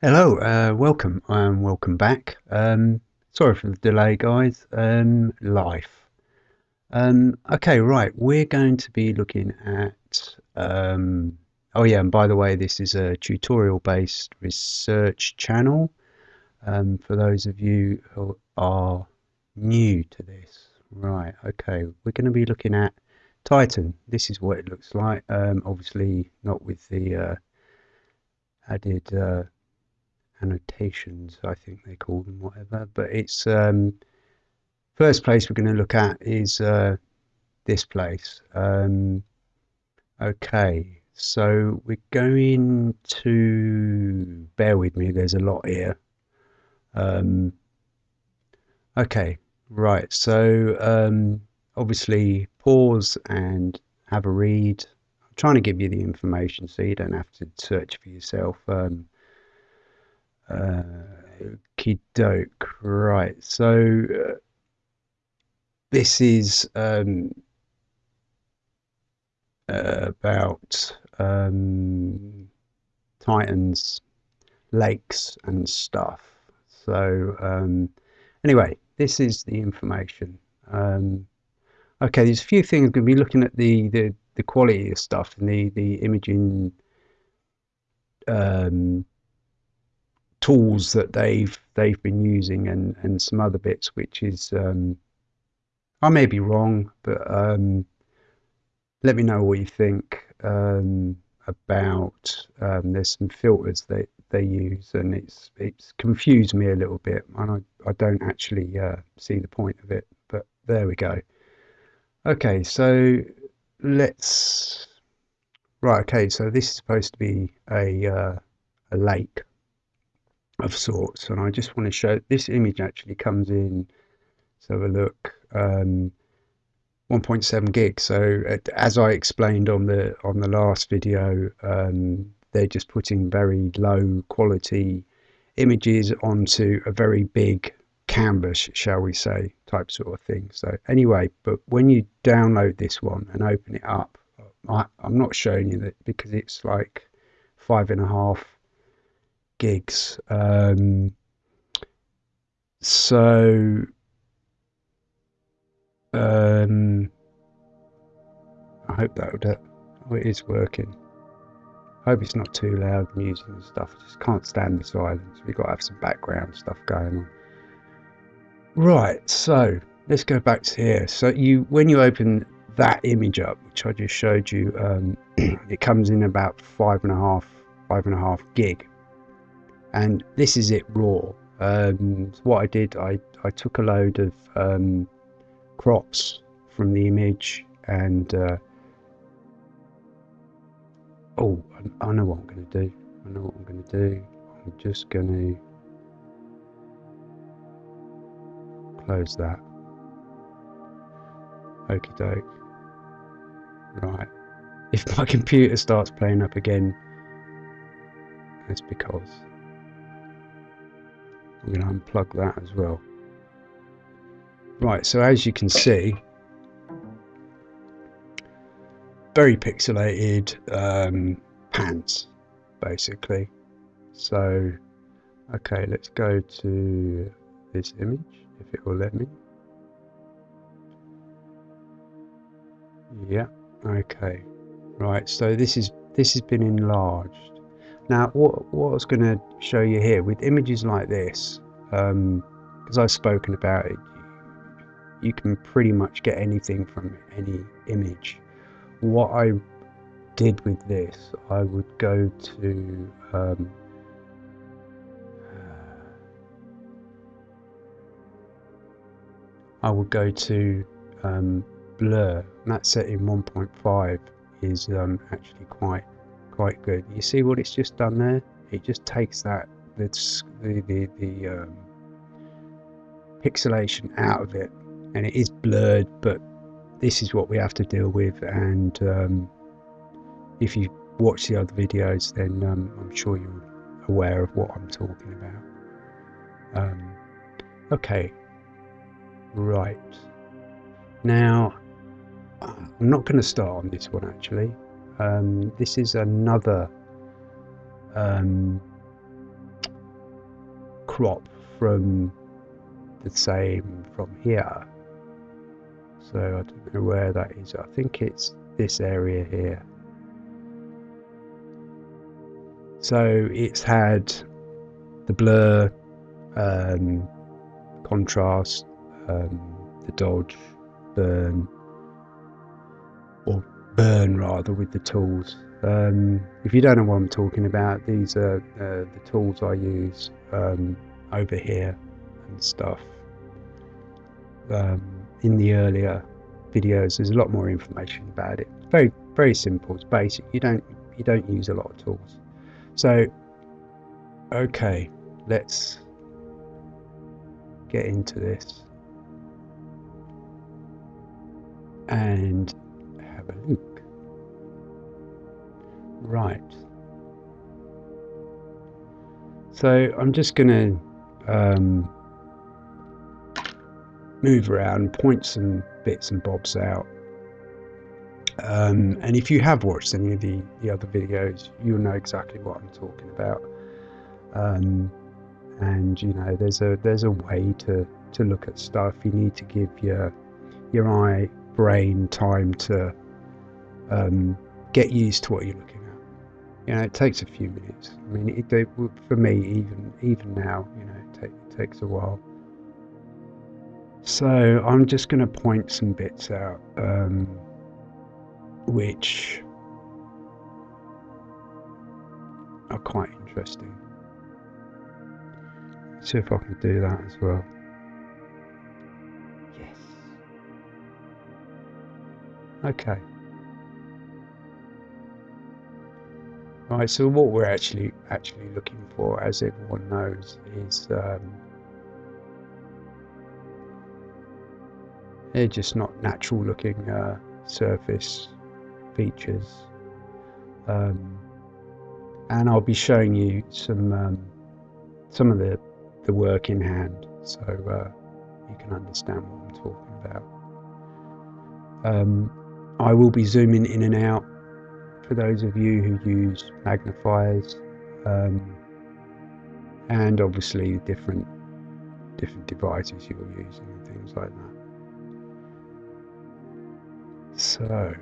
Hello, uh, welcome and welcome back. Um, sorry for the delay, guys. Um, life. Um, okay, right. We're going to be looking at. Um, oh yeah, and by the way, this is a tutorial-based research channel. Um, for those of you who are new to this, right? Okay, we're going to be looking at Titan. This is what it looks like. Um, obviously, not with the uh, added. Uh, annotations, I think they call them, whatever. But it's um, first place we're going to look at is uh, this place. Um, okay, so we're going to bear with me. There's a lot here. Um, okay, right. So um, obviously pause and have a read. I'm trying to give you the information so you don't have to search for yourself. Um, uh, doke. Right. So uh, this is um, uh, about um, Titans, lakes, and stuff. So um, anyway, this is the information. Um, okay, there's a few things. Going to be looking at the, the, the quality of stuff and the, the imaging um, tools that they've they've been using and and some other bits which is um, I may be wrong but um, let me know what you think um, about um, there's some filters that they use and it's it's confused me a little bit and I, I don't actually uh, see the point of it but there we go. Okay so let's right okay so this is supposed to be a uh, a lake of sorts. And I just want to show this image actually comes in. Let's have a look. Um, 1.7 gig. So as I explained on the on the last video, um, they're just putting very low quality images onto a very big canvas, shall we say, type sort of thing. So anyway, but when you download this one and open it up, I, I'm not showing you that because it's like five and a half gigs. Um, so um, I hope that would, oh, it is working. I hope it's not too loud music and stuff. I just can't stand the silence. We've got to have some background stuff going on. Right, so let's go back to here. So you, when you open that image up, which I just showed you, um, it comes in about five and a half, five and a half gig and this is it raw. Um, what I did, I, I took a load of um, crops from the image and uh, oh, I, I know what I'm going to do. I know what I'm going to do. I'm just going to close that. Okie doke. Right. If my computer starts playing up again, that's because I'm going to unplug that as well. Right, so as you can see, very pixelated um, pants, basically. So, okay, let's go to this image, if it will let me. Yeah, okay. Right, so this is this has been enlarged. Now, what, what I was going to show you here with images like this, because um, I've spoken about it, you can pretty much get anything from any image. What I did with this, I would go to um, I would go to um, blur, and that set in 1.5 is um, actually quite quite good. You see what it's just done there? It just takes that the the the, the um, pixelation out of it, and it is blurred. But this is what we have to deal with. And um, if you watch the other videos, then um, I'm sure you're aware of what I'm talking about. Um, okay, right now. I'm not going to start on this one actually. Um, this is another um, crop from the same from here. So I don't know where that is. I think it's this area here. So it's had the blur, um, contrast, um, the dodge, burn, or burn rather with the tools. Um, if you don't know what I'm talking about, these are uh, the tools I use um, over here and stuff. Um, in the earlier videos, there's a lot more information about it. Very, very simple. It's basic. You don't, you don't use a lot of tools. So, okay, let's get into this and have a look. Right. So I'm just going to um, move around, point some bits and bobs out. Um, and if you have watched any of the, the other videos, you'll know exactly what I'm talking about. Um, and you know, there's a there's a way to to look at stuff. You need to give your your eye brain time to um, get used to what you're looking at. You know, it takes a few minutes. I mean, it, it, for me, even even now, you know, it, take, it takes a while. So I'm just going to point some bits out, um, which are quite interesting. See if I can do that as well. Yes. Okay. Right, so what we're actually actually looking for, as everyone knows, is um, They're just not natural looking uh, surface features. Um, and I'll be showing you some um, some of the, the work in hand so uh, you can understand what I'm talking about. Um, I will be zooming in and out for those of you who use magnifiers um, and obviously different different devices you're using and things like that. So,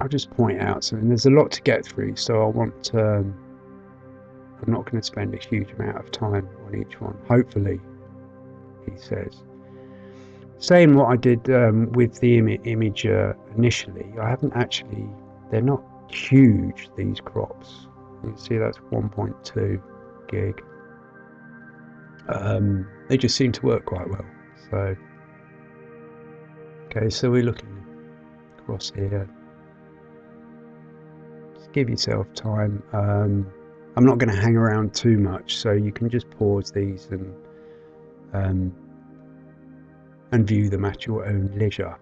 I'll just point out something. There's a lot to get through, so I want. Um, I'm not going to spend a huge amount of time on each one. Hopefully, he says. Same what I did um, with the Im- image uh, initially. I haven't actually. They're not huge. These crops. You can see that's 1.2 gig. Um, they just seem to work quite well. So, okay, so we're looking across here. Just give yourself time. Um, I'm not going to hang around too much, so you can just pause these and um, and view them at your own leisure.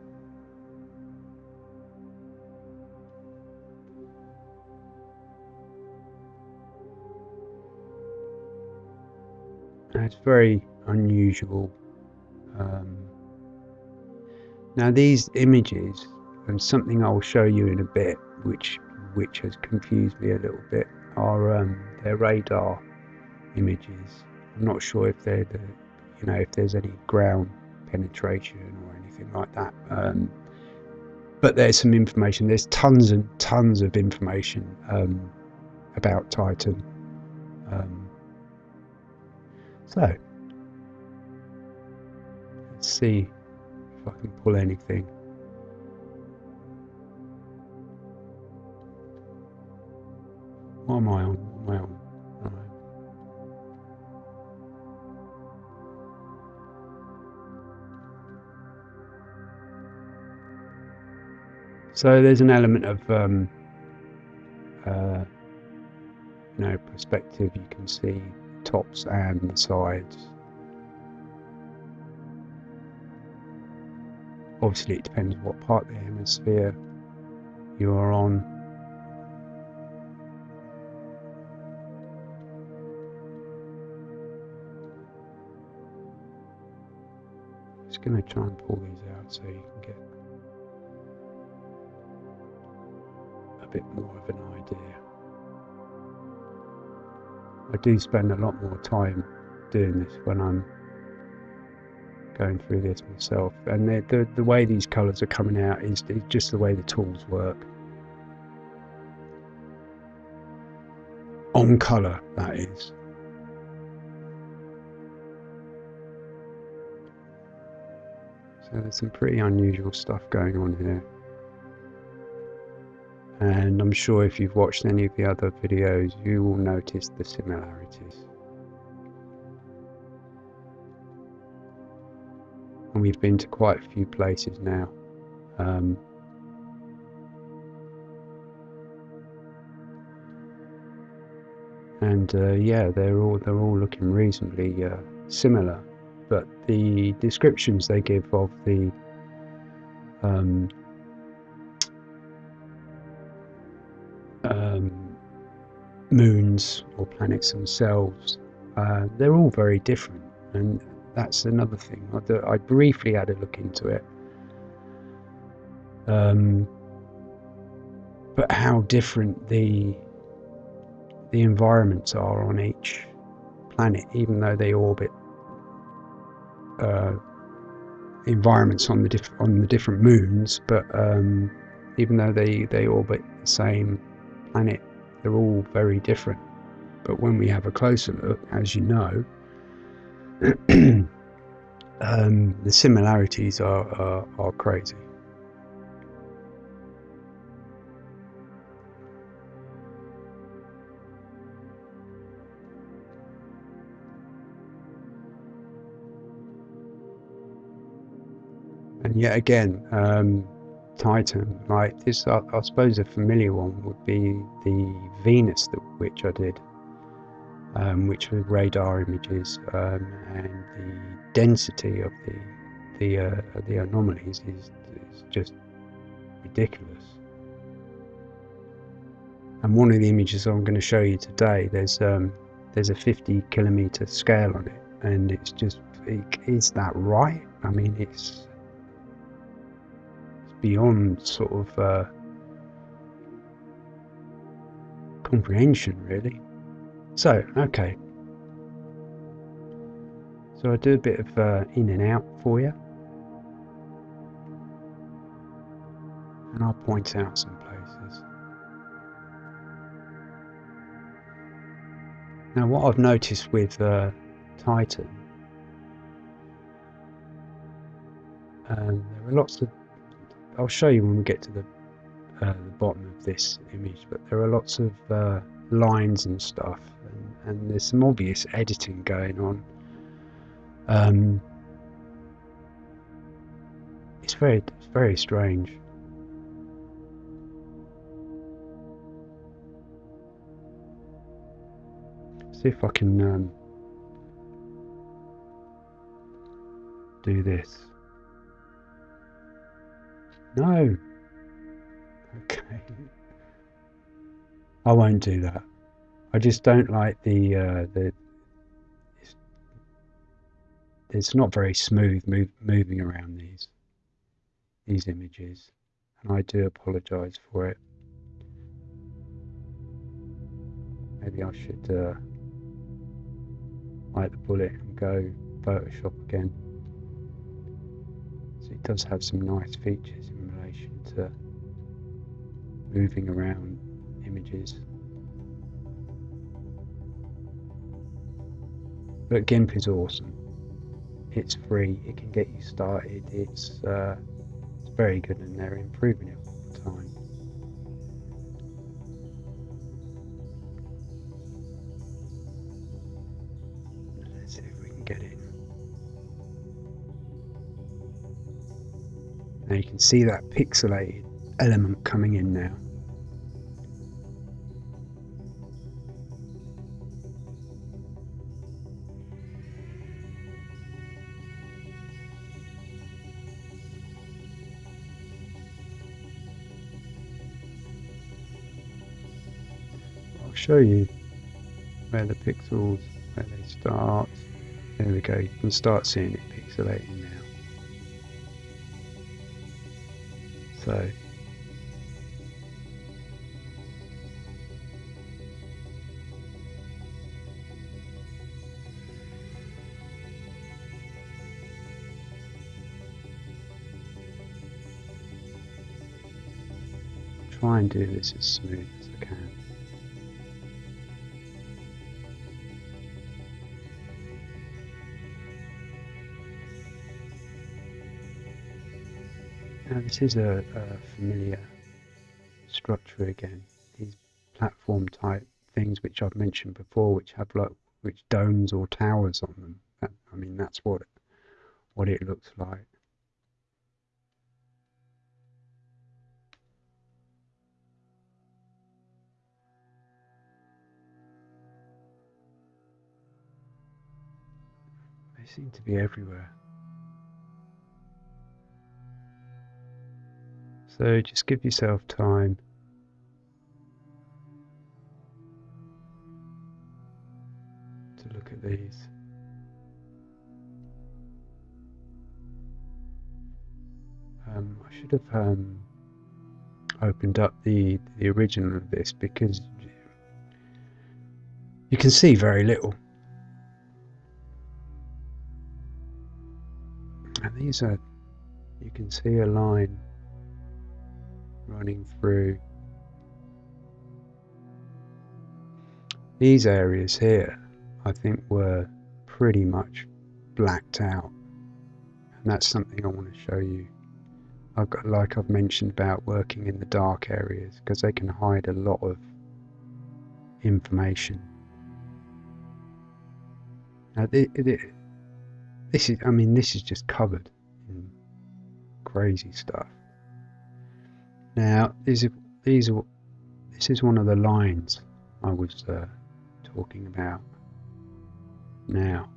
It's very unusual. Um, now these images, and something I'll show you in a bit, which which has confused me a little bit, are um, they're radar images. I'm not sure if they're the, you know, if there's any ground penetration or anything like that. Um, but there's some information. There's tons and tons of information um, about Titan. Um, so Let's see if I can pull anything. What am I on? What am I on? So there's an element of um, uh, you know perspective. You can see tops and sides. Obviously, it depends what part of the hemisphere you are on. Just going to try and pull these out so you can get bit more of an idea. I do spend a lot more time doing this when I'm going through this myself. And the, the, the way these colours are coming out is, is just the way the tools work. On colour, that is. So there's some pretty unusual stuff going on here. And I'm sure if you've watched any of the other videos, you will notice the similarities. and we've been to quite a few places now. Um, and uh, yeah, they're all they're all looking reasonably uh, similar, but the descriptions they give of the um, moons or planets themselves, uh, they're all very different, and that's another thing. I, I briefly had a look into it. Um, but how different the the environments are on each planet, even though they orbit uh, environments on the diff- on the different moons, but um, even though they they orbit the same planet, they're all very different. But when we have a closer look, as you know, um, the similarities are, are, are crazy. And yet again, um, Titan, like this, I, I, suppose a familiar one would be the Venus, that, which I did um, which were radar images, um, and the density of the the uh, the anomalies is, is just ridiculous. And one of the images I'm going to show you today, there's um, there's a 50 kilometer scale on it, and it's just is that right? I mean, it's beyond sort of uh, comprehension, really. So, okay. So I do a bit of uh, in and out for you. And I'll point out some places. Now what I've noticed with uh, Titan, um, there are lots of, I'll show you when we get to the, uh, the bottom of this image, but there are lots of uh, lines and stuff and there's some obvious editing going on. Um, it's very, very strange. See if I can um, do this. No. Okay. I won't do that. I just don't like the uh, the. It's, it's not very smooth move, moving around these these images, and I do apologise for it. Maybe I should uh, bite the bullet and go Photoshop again. So it does have some nice features to moving around images. But GIMP is awesome. It's free. It can get you started. It's uh, it's very good, and they're improving it all the time. Let's see if we can get in. You can see that pixelated element coming in now. I'll show you where the pixels, where they start. There we go, you can start seeing it pixelating now. So. Try and do this as smooth as I can. Now this is a, a familiar structure again. These platform type things which I've mentioned before, which have like which domes or towers on them. That, I mean, that's what what it looks like. They seem to be everywhere. So just give yourself time. To look at these. Um, I should have um, opened up the the original of this because you can see very little. And these are, you can see a line running through these areas here I think were pretty much blacked out. And that's something I want to show you. I've got like I've mentioned about working in the dark areas because they can hide a lot of information. Now this is I mean this is just covered in crazy stuff now, these are, these are, this is one of the lines I was uh, talking about. Now,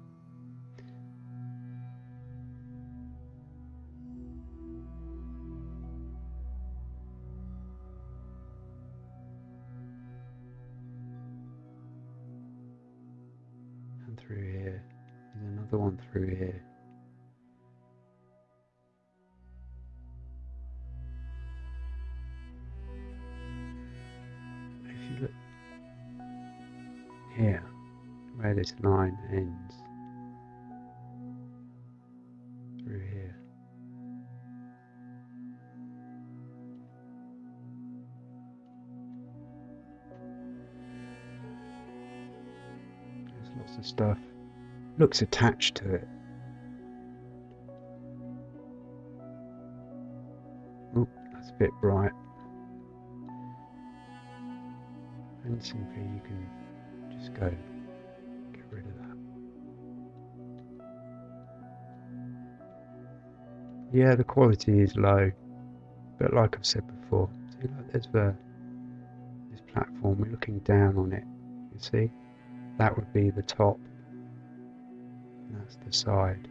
and through here, there's another one through here. Here where this line ends through here. There's lots of stuff. Looks attached to it. Oh, that's a bit bright. And simply you can go get rid of that. Yeah, the quality is low, but like I've said before, see, like there's the this platform. We're looking down on it. You see, that would be the top. And that's the side.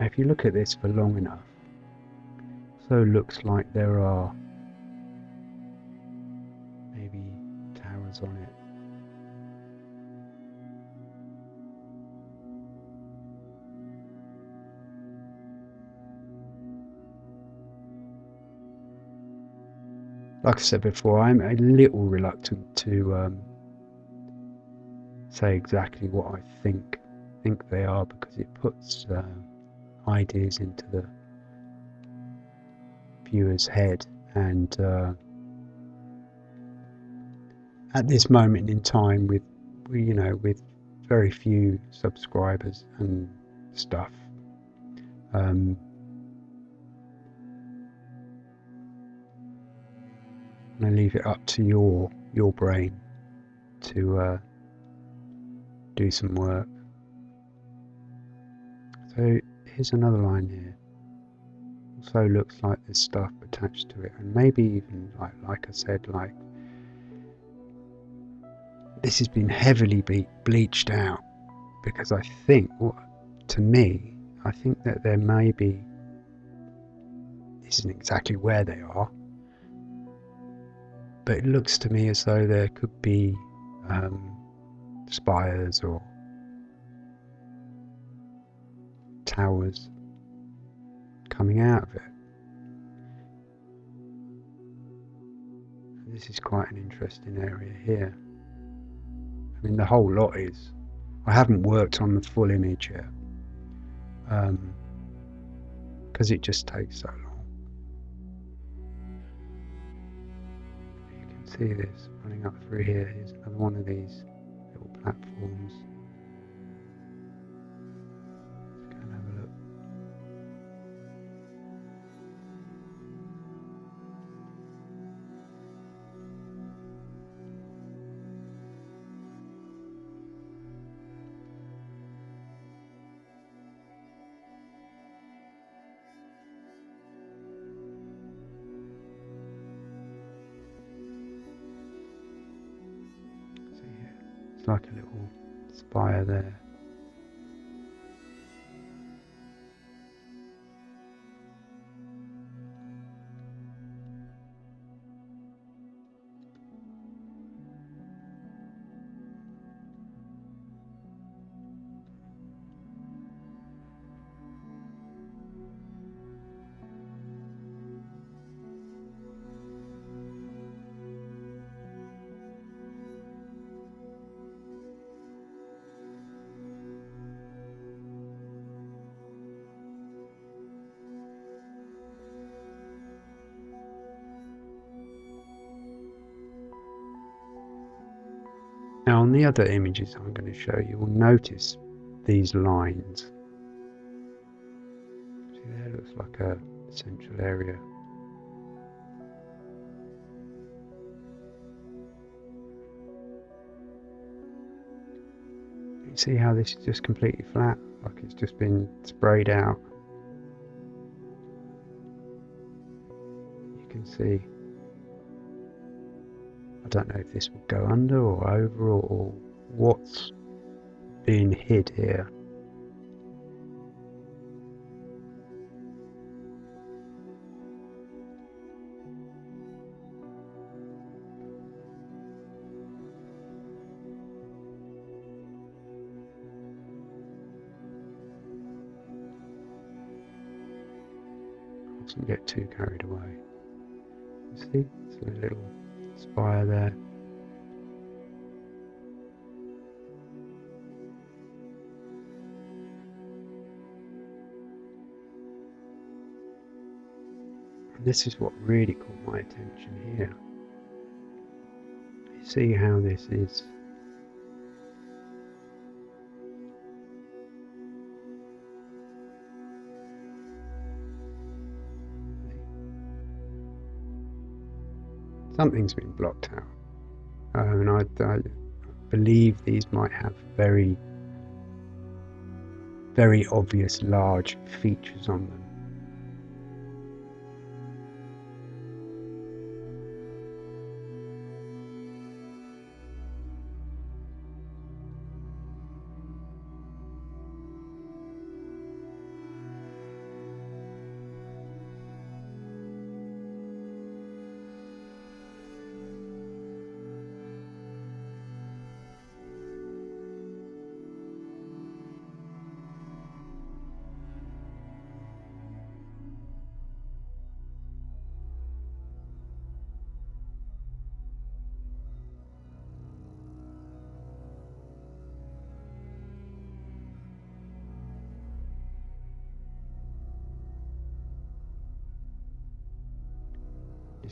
If you look at this for long enough, so looks like there are maybe towers on it. Like I said before, I'm a little reluctant to um, say exactly what I think think they are because it puts uh, ideas into the viewer's head. And uh, at this moment in time with you know with very few subscribers and stuff um, I leave it up to your your brain to uh, do some work here's another line here. Also looks like there's stuff attached to it, and maybe even like like I said, like this has been heavily bleached out because I think, well, to me, I think that there may be. This isn't exactly where they are, but it looks to me as though there could be um, spires or towers coming out of it. This is quite an interesting area here. I mean, the whole lot is. I haven't worked on the full image yet because um, it just takes so long. You can see this running up through here. Here's another one of these little platforms. Like a little spire there. The other images I'm going to show you, will notice these lines. See there looks like a central area. You see how this is just completely flat, like it's just been sprayed out. You can see don't know if this will go under or over or, what's being hid here. mustn't get too carried away. You see, it's a little spire there. And this is what really caught my attention here. You see how this is something's been blocked out. Um, and I, I believe these might have very, very obvious large features on them.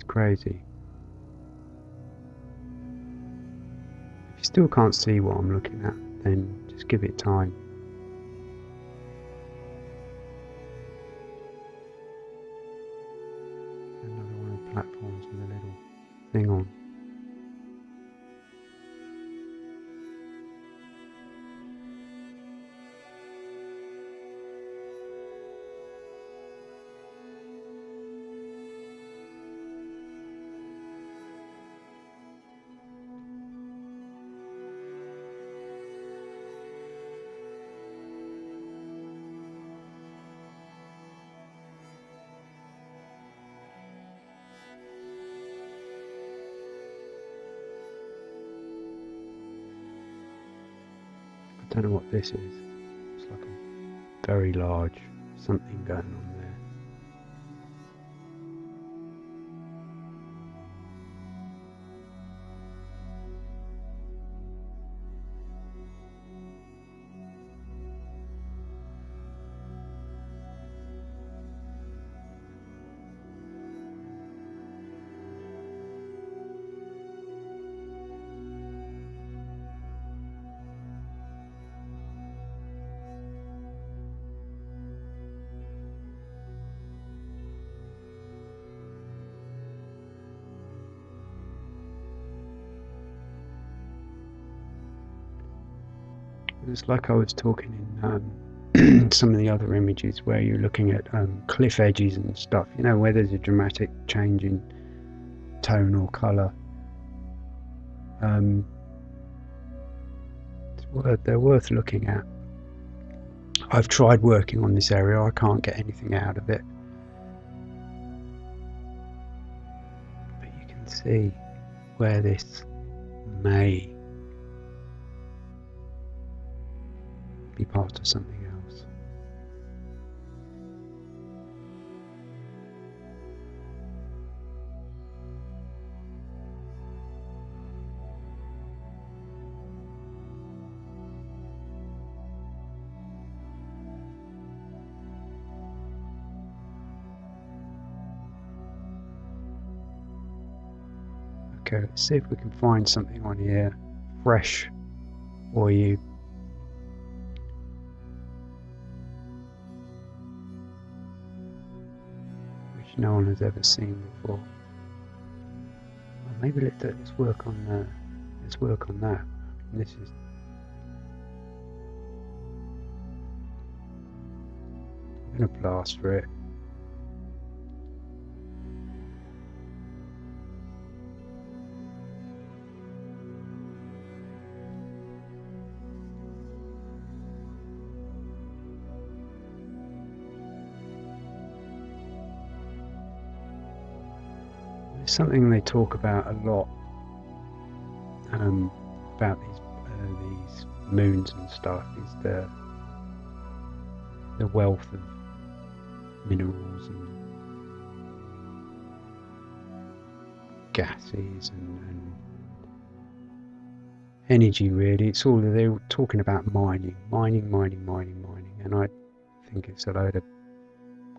Crazy. If you still can't see what I'm looking at, then just give it time. This is. It's like a very large something going on It's like I was talking in um, some of the other images where you're looking at um, cliff edges and stuff, you know, where there's a dramatic change in tone or colour. Um, they're worth looking at. I've tried working on this area, I can't get anything out of it. But you can see where this may be part of something else. Okay, let's see if we can find something on here fresh for you. No one has ever seen before. Well, maybe let, let's work on uh, let's work on that. This is I'm gonna blast for it. It's something they talk about a lot um, about these uh, these moons and stuff is the the wealth of minerals and gases and, and energy really. It's all they're talking about mining mining mining mining mining and I think it's a load of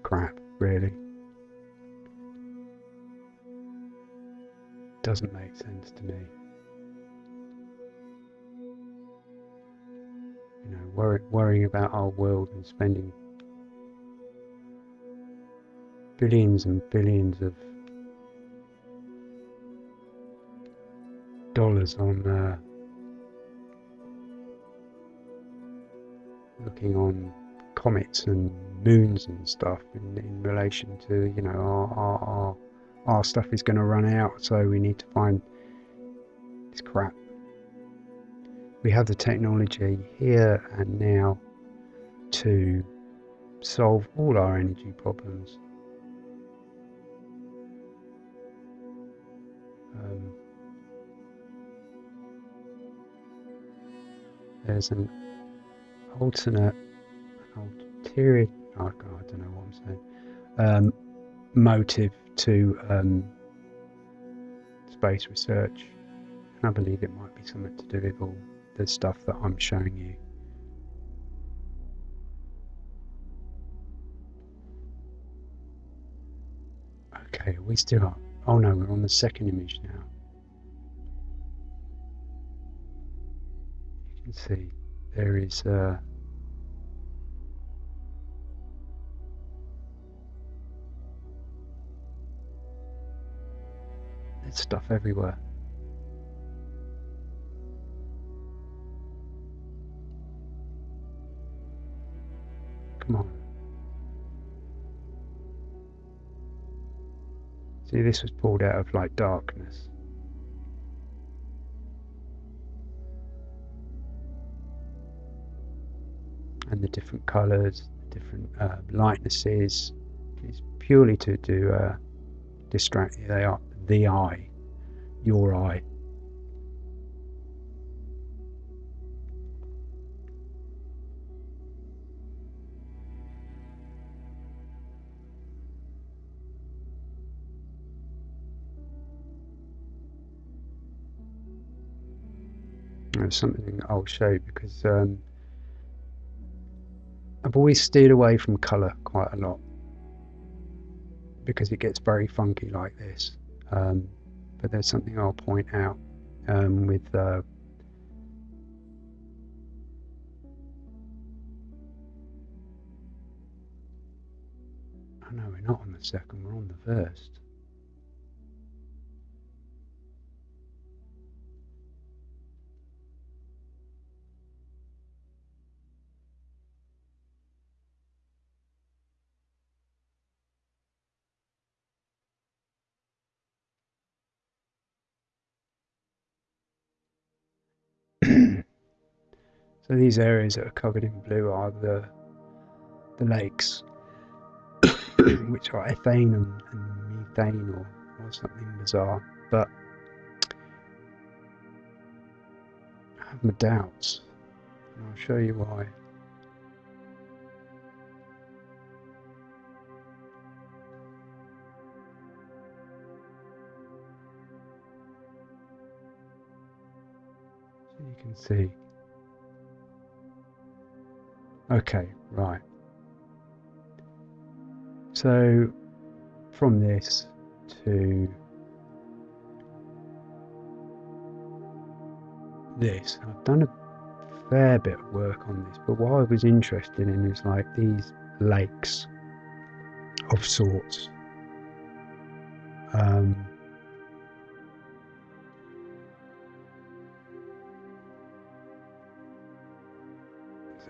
crap really doesn't make sense to me. You know, worry, worrying about our world and spending billions and billions of dollars on uh, looking on comets and moons and stuff in, in relation to you know our, our, our our stuff is going to run out, so we need to find this crap. We have the technology here and now to solve all our energy problems. Um, there's an alternate, ulterior, oh I don't know what I'm saying, um, motive to um, space research. And I believe it might be something to do with all the stuff that I'm showing you. Okay, we still are. Oh no, we're on the second image now. You can see there is uh, There's stuff everywhere. Come on. See, this was pulled out of like darkness. And the different colours, different uh, lightnesses, is purely to do uh, distract you. They are the eye, your eye. There's something I'll show you because um, I've always steered away from colour quite a lot because it gets very funky like this. Um, but there's something I'll point out um, with uh, oh no, we're not on the second, we're on the first. So these areas that are covered in blue are the the lakes, which are ethane and, and methane or, or something bizarre. But I have my doubts, and I'll show you why. So you can see. Okay, right. So from this to this, I've done a fair bit of work on this, but what I was interested in is like these lakes of sorts. Um,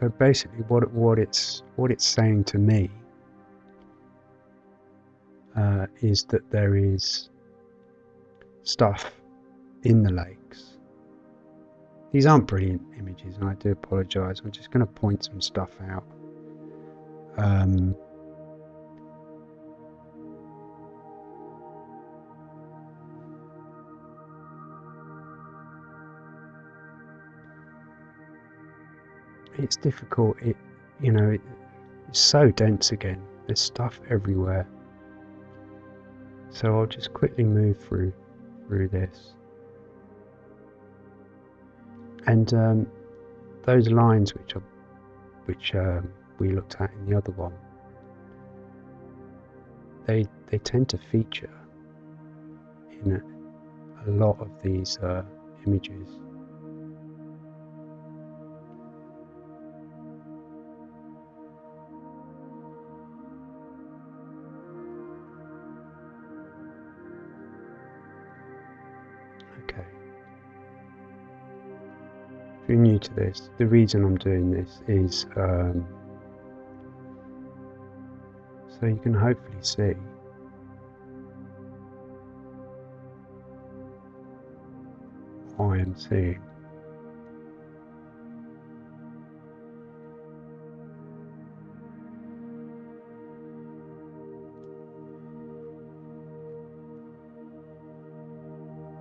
so basically, what what it's what it's saying to me uh, is that there is stuff in the lakes. These aren't brilliant images, and I do apologise. I'm just going to point some stuff out. Um, it's difficult. It, you know, it, it's so dense again. There's stuff everywhere. So I'll just quickly move through through this. And um, those lines which are which um, we looked at in the other one, they they tend to feature in a, a lot of these uh, images. New to this, the reason I'm doing this is um, so you can hopefully see. I am seeing.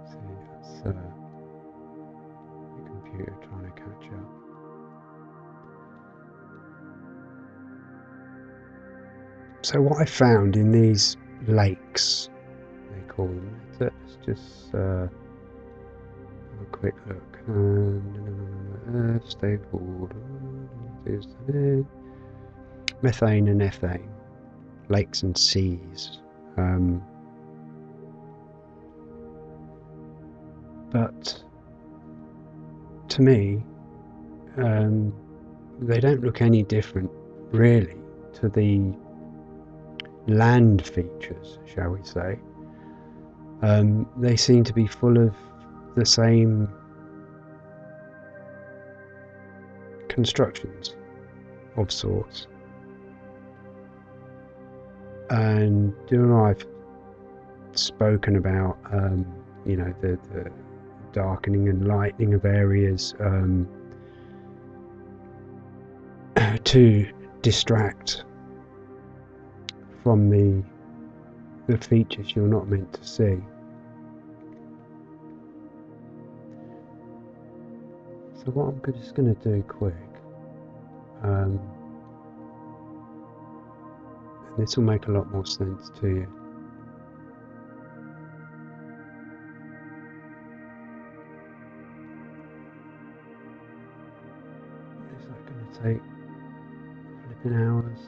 See, that's uh, the computer trying to catch up. So what I found in these lakes, they call them, let's just uh, have a quick look. Um, uh, stable, methane and ethane, lakes and seas. Um, but to me, um, they don't look any different, really, to the land features, shall we say. Um, they seem to be full of the same constructions of sorts. And you know, I've spoken about, um, you know, the, the darkening and lightening of areas um, to distract from the the features you're not meant to see. So what I'm just going to do quick, um, and this will make a lot more sense to you. Take flipping hours?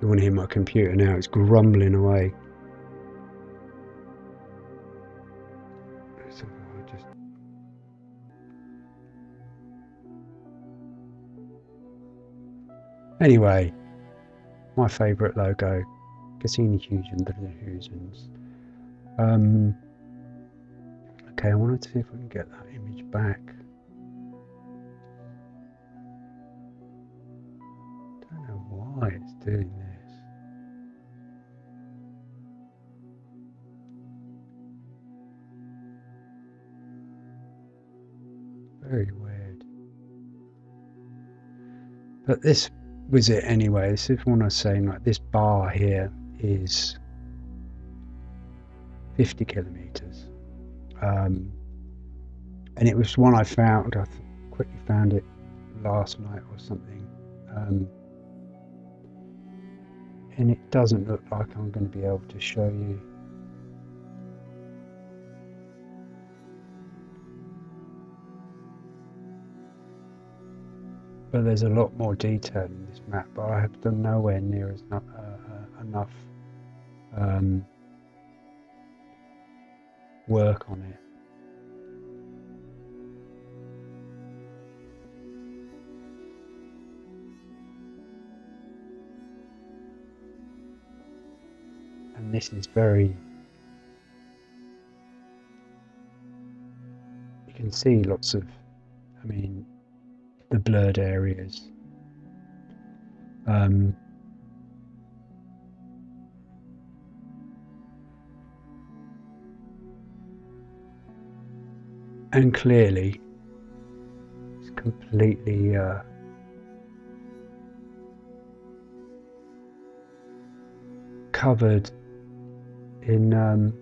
You want to hear my computer now, it's grumbling away. Anyway, my favourite logo, Cassini Huygens and the Huygens. Um, okay, I wanted to see if I can get that image back. Don't know why it's doing this. very weird. But this was it anyway. This is what I was saying. Like this bar here is 50 kilometers. Um, and it was one I found. I quickly found it last night or something. Um, and it doesn't look like I'm going to be able to show you but there's a lot more detail in this map but I have done nowhere near as uh, uh, enough um, work on it. And this is very you can see lots of I mean the blurred areas. Um, and clearly it's completely uh, covered in um,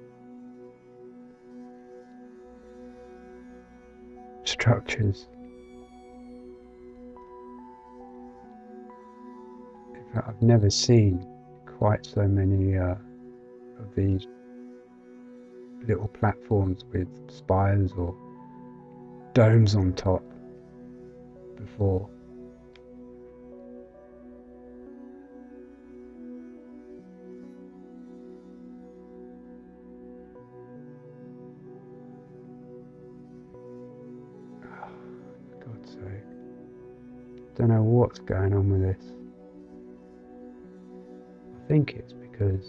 structures. I've never seen quite so many uh, of these little platforms with spires or domes on top before. Don't know what's going on with this. I think it's because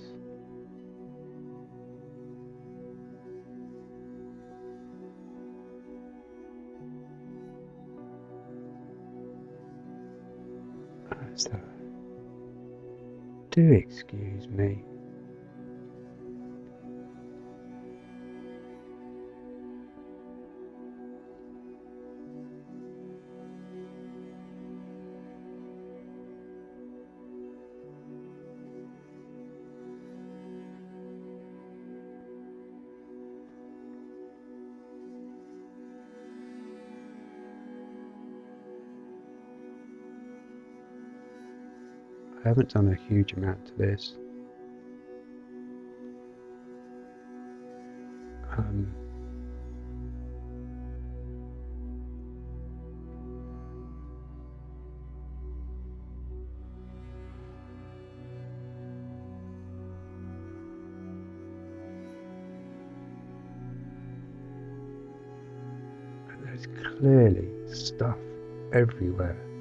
do excuse me. I haven't done a huge amount to this. Um, there's clearly stuff everywhere.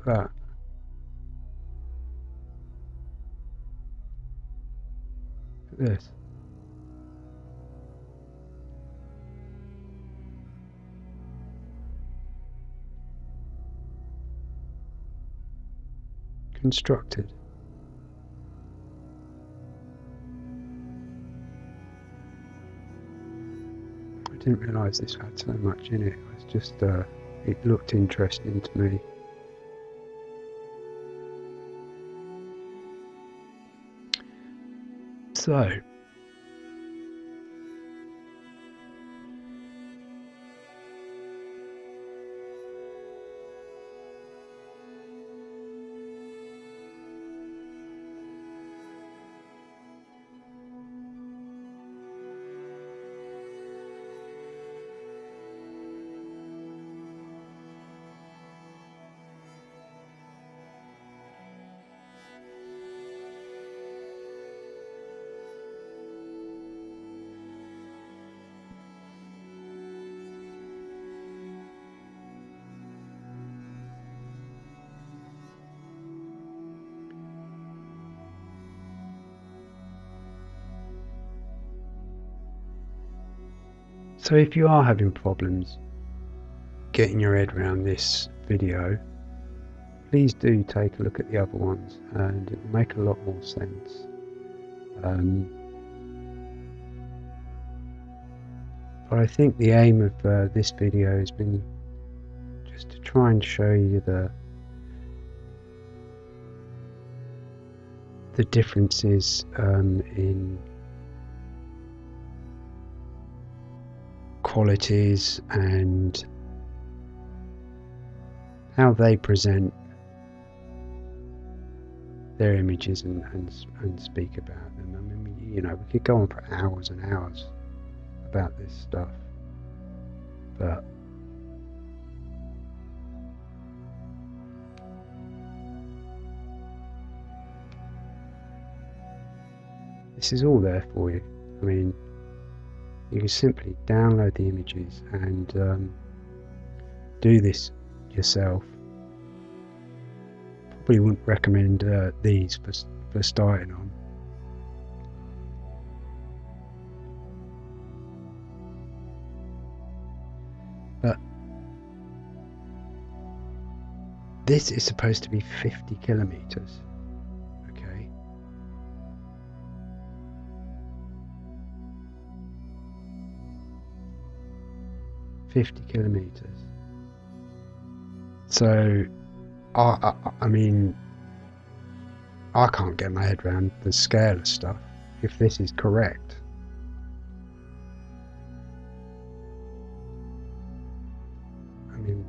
At that. Look at this. Constructed. I didn't realise this had so much in it. It was just, uh, it looked interesting to me. So, So if you are having problems getting your head around this video, please do take a look at the other ones and it will make a lot more sense. Um, but I think the aim of uh, this video has been just to try and show you the the differences um, in qualities and how they present their images and, and, and speak about them. I mean, you know, we could go on for hours and hours about this stuff, but this is all there for you. I mean, you can simply download the images and um, do this yourself. Probably wouldn't recommend uh, these for, for starting on. But this is supposed to be 50 kilometers. 50 kilometers. So, I, I, I mean, I can't get my head around the scale of stuff if this is correct. I mean,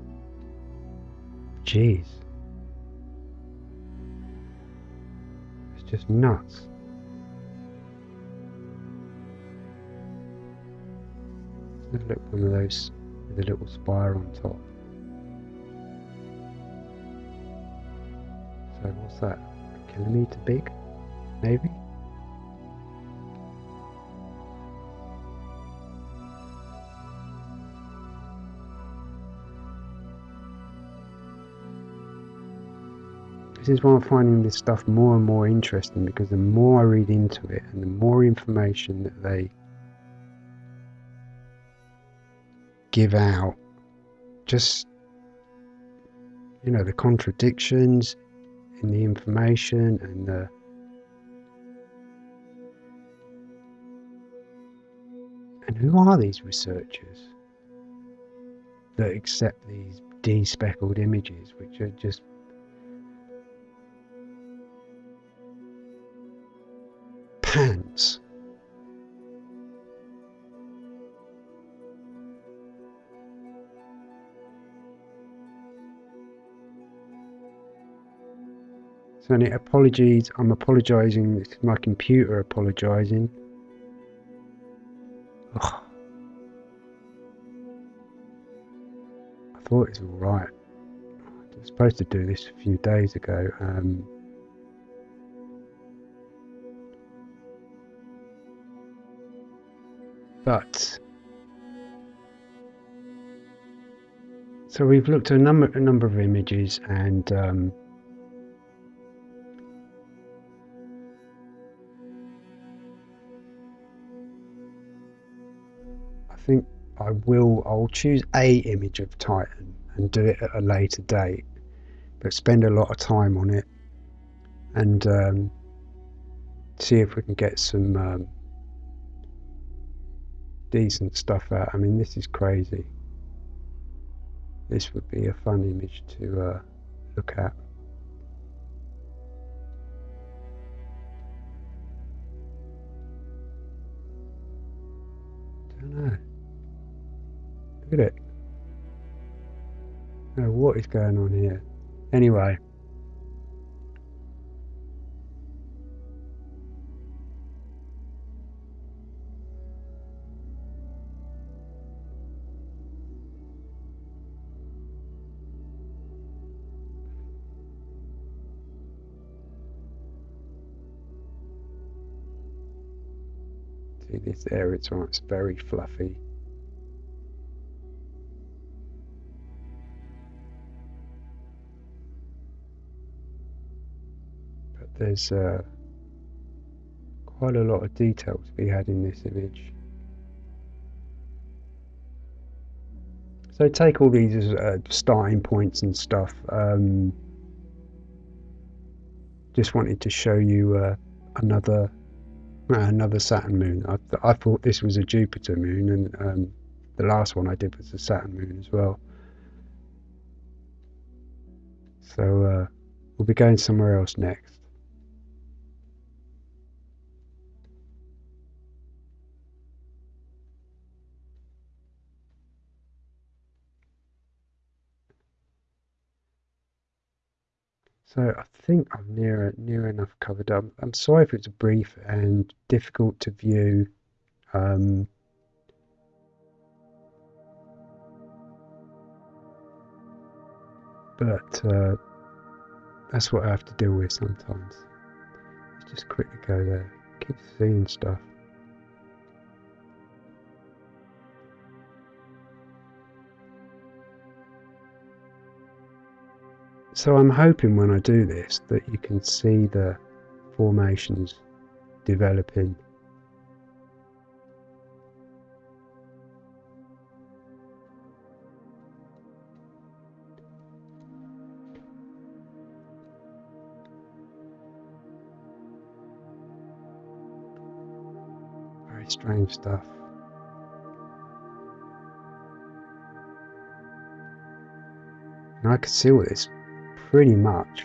jeez. It's just nuts. Look one of those with a little spire on top. So what's that? A kilometre big? Maybe? This is why I'm finding this stuff more and more interesting because the more I read into it and the more information that they give out just you know the contradictions in the information and the and who are these researchers that accept these despeckled images which are just So it apologies, I'm apologising, this is my computer apologising. I thought it was alright. I was supposed to do this a few days ago. Um, but so we've looked at a number a number of images and um, think I will, I'll choose a image of Titan and do it at a later date, but spend a lot of time on it and um, see if we can get some um, decent stuff out. I mean, this is crazy. This would be a fun image to uh, look at. Look at it. Oh, what is going on here? Anyway. See this area, it's, it's very fluffy. There's uh, quite a lot of detail to be had in this image. So take all these as uh, starting points and stuff. Um, just wanted to show you uh, another uh, another Saturn moon. I, th I, thought this was a Jupiter moon, and um, the last one I did was a Saturn moon as well. So uh, we'll be going somewhere else next. So I think I'm near near enough covered up. I'm sorry if it's brief and difficult to view. Um, but uh, that's what I have to deal with sometimes. Let's just quickly go there. Keep seeing stuff. So I'm hoping when I do this that you can see the formations developing. Very strange stuff. And I could see all this pretty much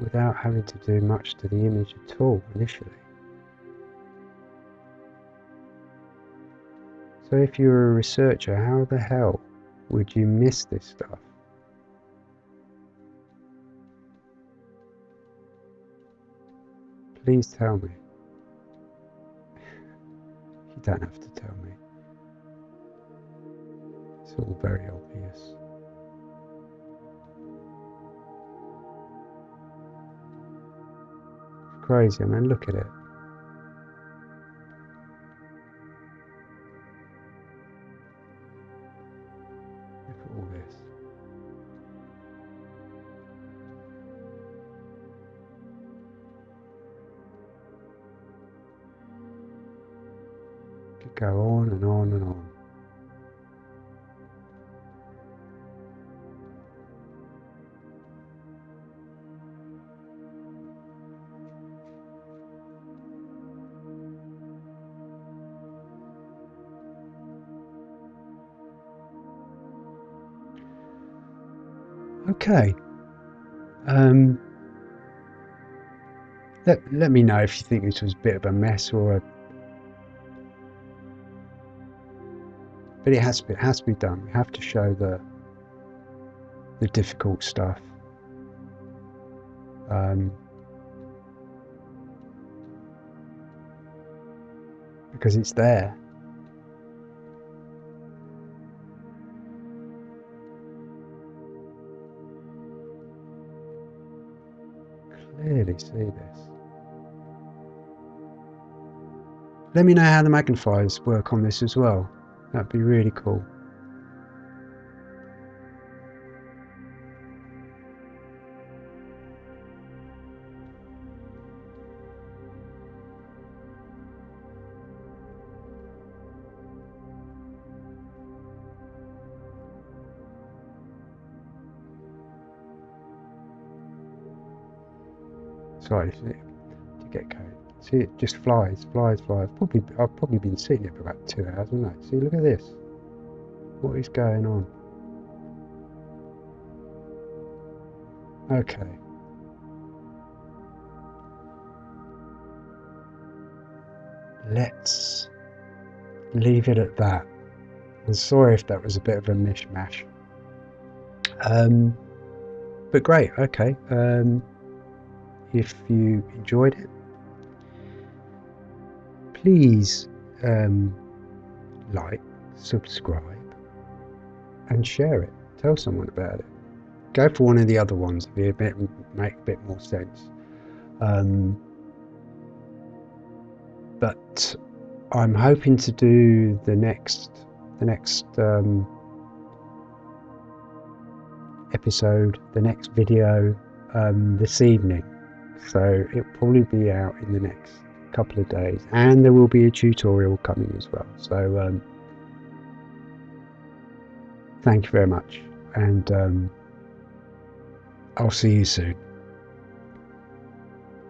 without having to do much to the image at all initially. So if you're a researcher, how the hell would you miss this stuff? Please tell me. You don't have to tell me. It's all very obvious. Crazy, man. Look at it. Okay. Um, let, let me know if you think this was a bit of a mess or a... But it has to be, it has to be done. We have to show the the difficult stuff. Um, because it's there. See this. Let me know how the magnifiers work on this as well. That'd be really cool. To get going. See, it just flies, flies, flies. Probably, I've probably been sitting here for about two hours, haven't I? See, look at this. What is going on? Okay. Let's leave it at that. I'm sorry if that was a bit of a mishmash. Um, but great, okay. Um, if you enjoyed it. Please um, like, subscribe, and share it. Tell someone about it. Go for one of the other ones if it bit, make a bit more sense. Um, but I'm hoping to do the next the next um, episode, the next video um, this evening so it'll probably be out in the next couple of days. And there will be a tutorial coming as well. So um, Thank you very much, and um, I'll see you soon.